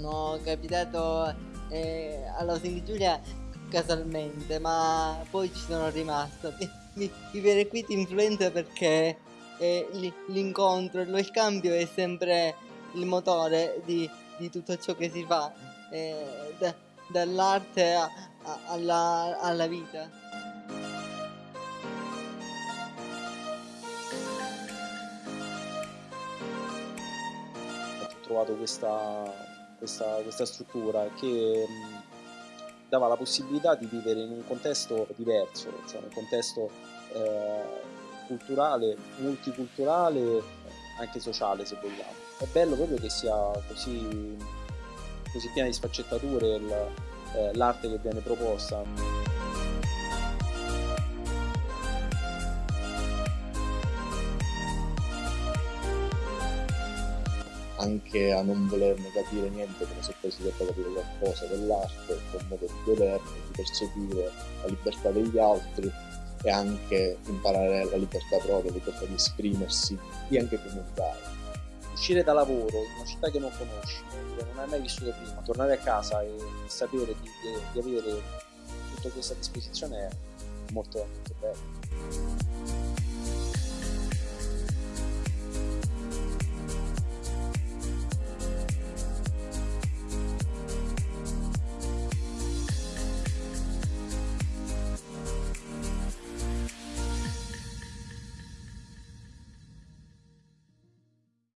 sono capitato eh, alla Osing Giulia casualmente, ma poi ci sono rimasto. Vivere qui ti influenza perché eh, l'incontro, lo scambio è sempre il motore di, di tutto ciò che si fa, eh, da, dall'arte alla, alla vita. trovato questa, questa, questa struttura che dava la possibilità di vivere in un contesto diverso, cioè un contesto eh, culturale, multiculturale, anche sociale se vogliamo. È bello proprio che sia così, così piena di sfaccettature eh, l'arte che viene proposta. Anche a non volerne capire niente come se poi si debba capire qualcosa dell'arte, del modo di governo, di percepire la libertà degli altri e anche imparare la libertà propria, la libertà di esprimersi e anche comunicare. Uscire da lavoro in una città che non conosci, che non hai mai vissuto prima, tornare a casa e sapere di, di avere tutta questa disposizione è molto, molto bello.